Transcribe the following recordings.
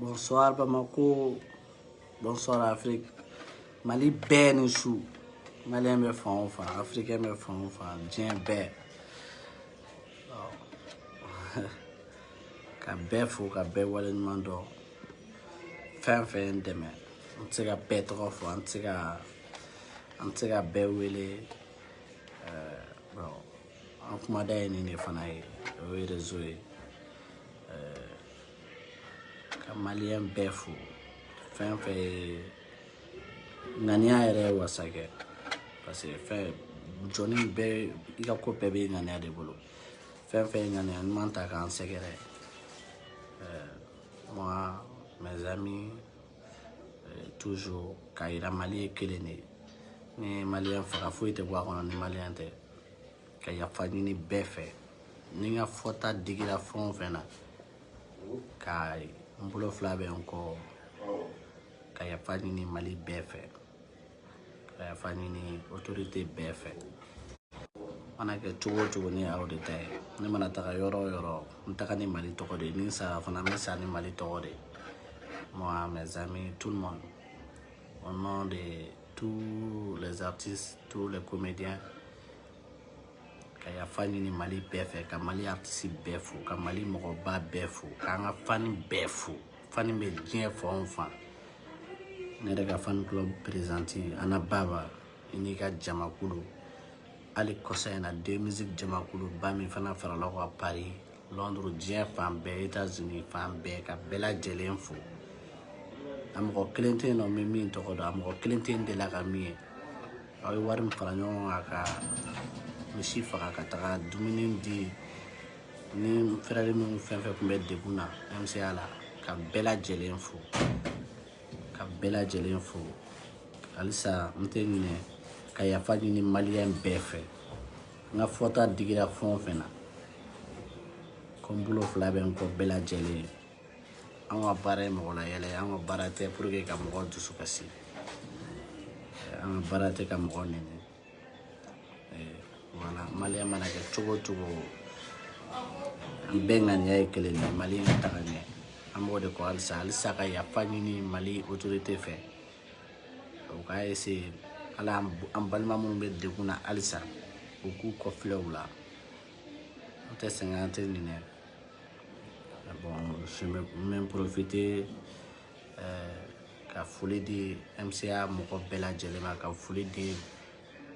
bonsoir bamako bonsoir afrique mali bɛɛ ni su maliyɛn bɛ fan o fan africain bɛ fan o fan diɲɛ bɛɛ ka bɛɛ fo ka bɛɛ waleɲuman dɔn fɛn fɛn ye n dɛmɛ an tɛ se ka bɛɛ tɔgɔ fɔ an tɛ se ka an tɛ se ka bɛɛ wele an kumada ye nin de fana ye o ye rezo ye ka maliyɛn bɛɛ fo fɛn fɛn ye ŋaniya yɛrɛ ye wasa kɛ parce que fɛn jɔni bɛɛ i ka ko bɛɛ bɛ ŋaniya de bolo fɛn fɛn ye ŋaniya ɲuman ta k'an sɛgɛrɛ euh, moi mes amis euh, toujours k'a yira mali ye kelen de ye ni maliyɛn faga foyi tɛ bɔ a kɔnɔ ni maliyɛn tɛ ka yafa ɲini bɛɛ fɛ ni n ka fɔta digira fɛn o fɛn na ka n bolo fila bɛ n kɔ ka yafa ɲini mali bɛɛ fɛ ka yafa ɲini otorite bɛɛ fɛ mana kɛ cogo o cogo ni aw de ta ye ne mana taga yɔrɔ o yɔrɔ n taga ni mali tɔgɔ de ye ni n sara fana n bɛ sa ni mali tɔgɔ de ye moi mes amis tout le monde au nom de tous les artistes tous les comédiens ka yafa ɲini mali bɛɛ fɛ ka mali artisi bɛɛ fo ka mali mɔgɔba bɛɛ fo k'an ka fani bɛɛ fo fani bɛ diɲɛ fan o fan ne yɛrɛ ka fani club prezanti ana baba i n'i ka jamakulu hali kɔsa in na deux musique jamakuluba min fana farala ka paris lɔnduru diɲɛ fan bɛɛ etazini fan bɛɛ ka bɛɛ lajɛlen fo a mɔgɔ kelen tɛ yen nɔ min min tɔgɔ dɔn a mɔgɔ kelen tɛ yen delila ka min ye aw ye wari min fara ɲɔgɔn kan ka misi faga ka taga dumuni di ni fɛrɛri minnu fɛn fɛn tun bɛ degun na mca la ka bɛɛ lajɛlen fo ka bɛɛ lajɛlen fo halisa n tɛ ɲinɛ ka yafa ɲini maliyɛn bɛɛ fɛ n ka fɔta digira fɛn o fɛn na ko n bolo fila bɛ n kɔ bɛɛ lajɛlen ye an ka baara ye mɔgɔ layɛlɛ ye an ka baara tɛ pour que ka mɔgɔ dusu kasi an ka baara tɛ ka mɔgɔ nɛni wala maliyɛn mana kɛ cogo o cogo an bɛɛ ŋaniya ye kelen de mali ka taga ɲɛ an b'o de kɔ halisa halisa ka yafa ɲini mali otorite fɛ o k'a essayer ala an balima minnu bɛ degun na halisa u k'u kɔfilɛ u la an tɛ sɛgɛn an tɛ ɲinɛ bon je me m'en profiter euh, ka foli di MCA mɔgɔ bɛɛ lajɛlen ma ka foli di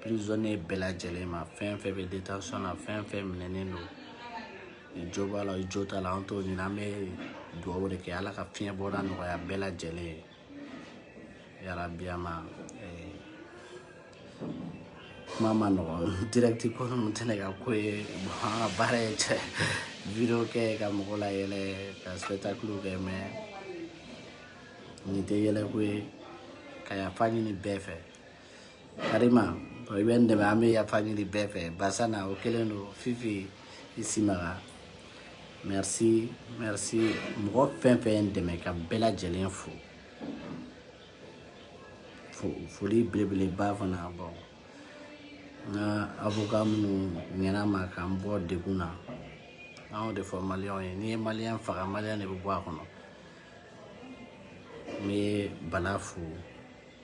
prisonnier bɛɛ lajɛlen ma fɛn fɛn bɛ détention na fɛn fɛn minɛnen don i jo b'a la i jo t'a la an t'o ɲini an bɛ dugawu de kɛ ala ka fiɲɛ bɔda nɔgɔya bɛɛ lajɛlen ye yara biyama eh, kuma ma nɔgɔn dirɛkiti ko ninnu tɛ ne ka ko ye bɔn an ka baara ye cɛ video kɛ ka mɔgɔ la yɛlɛ ka spectacle kɛ mɛ nin tɛ yɛlɛko ye ka yafa ɲini bɛɛ fɛ karima i bɛ n dɛmɛ an bɛ yafa ɲini bɛɛ fɛ basa na o kelen don fifi i simaga merci merci mɔgɔ fɛn fɛn ye n dɛmɛ ka bɛɛ lajɛlen fo foli belebeleba fana bɔ n ka avoka minnu ɲɛna ma k'an bɔ degun na an y'o de fɔ maliyɛnw ye n'i ye maliyɛn faga maliyɛn de bɛ bɔ a kɔnɔ n bɛ bala fo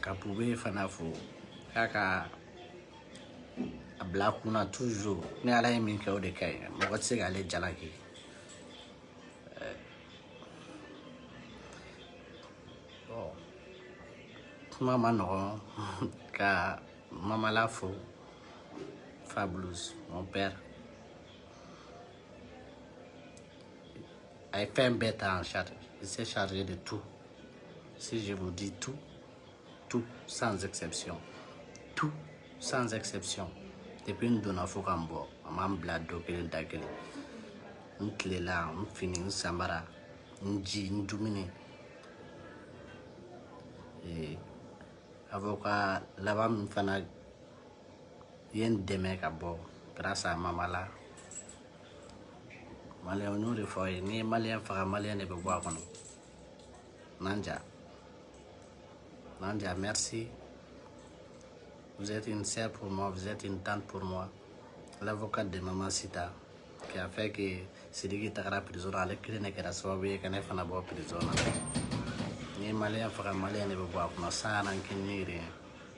ka pube fana fo k'a ka a bila kunna toujours ni ala ye min kɛ o de ka ɲi mɔgɔ tɛ se k'ale jalaki kuma ma nɔgɔn ka mamala fo fabulous mon père a ye fɛn bɛɛ ta en charge il s'est chargé de tout si je vous dis tout tout sans exception tout sans exception depuis n donna fo ka n bɔ a m'an bila dɔ kelen da kelen n tilela n fini n samara n ji n dumuni avocat laban min fana u ye n dɛmɛ ka bɔ grâce à mamala maliyɛn n y'o de fɔ aw ye n'i ye maliyɛn faga maliyɛn de bɛ bɔ a kɔnɔ nanja nanja merci vous êtes une sœur pour moi vous êtes une tante pour moi l'avocat de maman sita qui a fait que sidiki tagara prison na ale kelen de kɛra sababu ye ka ne fana bɔ prison na n'i ye maliyɛn faga maliyɛn de bɛ bɔ a kɔnɔ san na n kɛ ni yiri ye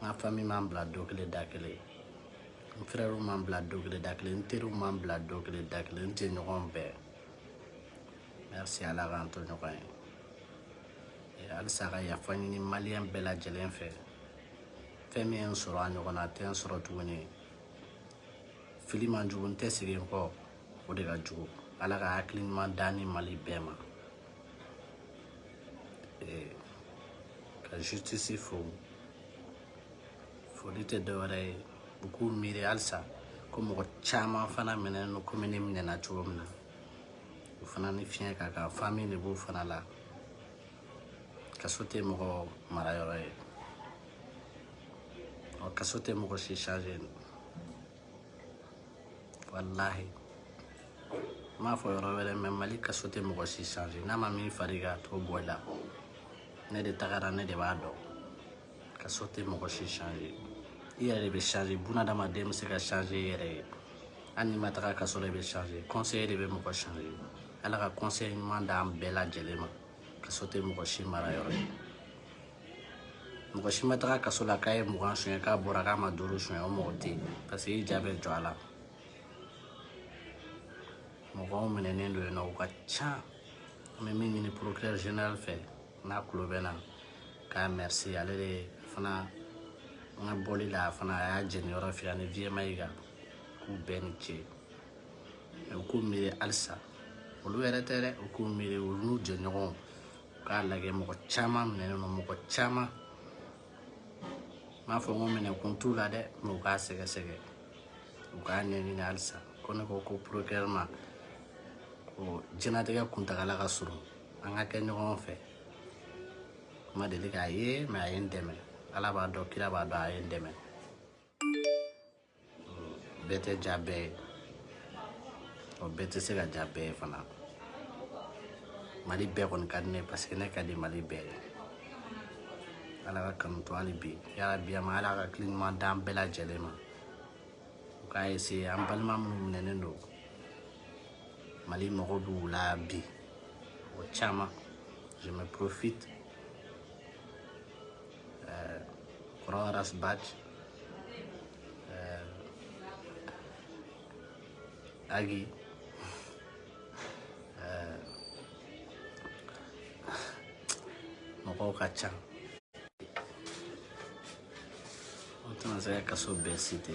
n ka fami m'an bila dɔ kelen da kelen n frɛriw m'an bila dɔ kelen da kelen n teriw m'an bila dɔ kelen da kelen n jɛɲɔgɔn bɛɛ merci ala k'an to ɲɔgɔn ye eh, halisa ka yafa ɲini maliyɛn bɛɛ lajɛlen fɛ fɛn min ye n sɔrɔ a ɲɔgɔn na a tɛ n sɔrɔ tuguni fili man jugu n tɛ segin kɔ o de ka jugu ala ka hakili ɲuman da ni mali bɛɛ ma ee ka justice fo foli tɛ dɔwɛrɛ ye u k'u miiri halisa ko mɔgɔ caman fana minɛnen don komi ne minɛna cogo min na o fana ni fiɲɛ ka kan fami de b'o fana la kaso tɛ mɔgɔ marayɔrɔ ye kaso tɛ mɔgɔ si change walahi n m'a fɔ yɔrɔ wɛrɛ mɛ mali kaso tɛ mɔgɔ si change n'a ma min fari ka to bɔ la ne de tagara ne de b'a dɔn kaso tɛ mɔgɔ si change i yɛrɛ de bɛ change bunadamaden bɛ se ka change i yɛrɛ ye hali n'i ma taga kaso la i bɛ change conseiller de bɛ mɔgɔ change ala ka conseil ɲuman d'an bɛɛ lajɛlen ma kaso tɛ mɔgɔ si mara yɔrɔ ye mɔgɔ si ma taga kaso la k'a ye mugan suɲɛ k'a bɔra k'a ma duuru suɲɛ o mɔgɔ tɛ yen parce que i ja bɛ jɔ a la mɔgɔw minɛnen don yen nɔ u ka ca an bɛ min ɲini procureur général fɛ n'a tulo bɛ na k'a merci ale de fana an ka bɔli la fana a y'a jeni yɔrɔ fɛ ani vma yi kan k'u bɛɛ ni ce u k'u miiri halisa olu yɛrɛ tɛ dɛ u k'u miiri u n'u jɛɲɔgɔnw k'a lajɛ mɔgɔ caman minɛnen don mɔgɔ caman m'a fɔ ko minɛkun t'u la dɛ mɛ u k'a sɛgɛsɛgɛ u k'a ɲɛɲini halisa ko ne ko ko procureur ma ko jɛnatigɛ kuntagala ka surun an ka kɛ ɲɔgɔn fɛ ma deli k'a ye mɛ a ye n dɛmɛ ala b'a dɔn kira b'a dɔn a ye n dɛmɛ bɛɛ tɛ ja bɛɛ ye ɔ bɛɛ tɛ se ka ja bɛɛ ye fana mali bɛɛ kɔni ka di ne parce que ne ka di mali bɛɛ ye ala ka kanu to hali bi yarabi an ma ala ka kili ɲuman d'an bɛɛ lajɛlen ma u k'a ese an balima minnu minɛnen don mali mɔgɔ b'u la bi o caman je me profite eh, coronavirus badge eh, agi eh, mɔgɔw ka ca o tɛna se ka kaso bɛɛ site